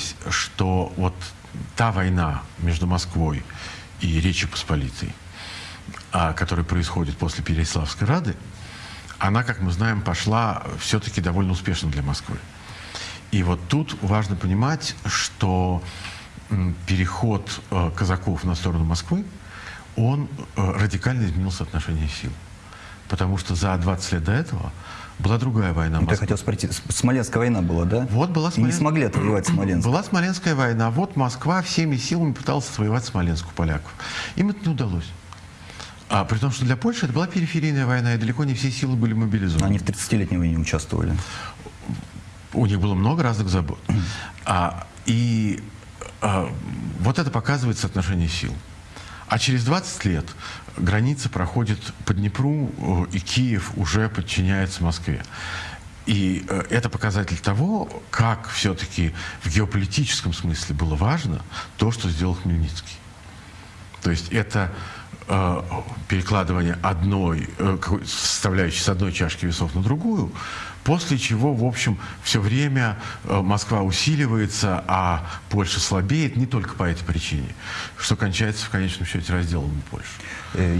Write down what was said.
оказалось, что вот та война между Москвой и Речью Посполитой, а, которая происходит после Переяславской Рады, она, как мы знаем, пошла все-таки довольно успешно для Москвы. И вот тут важно понимать, что переход э, казаков на сторону Москвы, он э, радикально изменил соотношение сил. Потому что за 20 лет до этого была другая война. Вот я хотел спросить, Смоленская война была, да? Вот была И не смогли отвоевать Смоленск. Была Смоленская война. Вот Москва всеми силами пыталась отвоевать Смоленск у поляков. Им это не удалось. А при том, что для Польши это была периферийная война, и далеко не все силы были мобилизованы. Они в 30-летней войне участвовали. У них было много разных забот. А, и а, вот это показывает соотношение сил. А через 20 лет граница проходит по Днепру, э, и Киев уже подчиняется Москве. И э, это показатель того, как все-таки в геополитическом смысле было важно то, что сделал Хмельницкий. То есть это перекладывание одной э, составляющей с одной чашки весов на другую, после чего, в общем, все время э, Москва усиливается, а Польша слабеет не только по этой причине, что кончается в конечном счете разделом Польши. Э,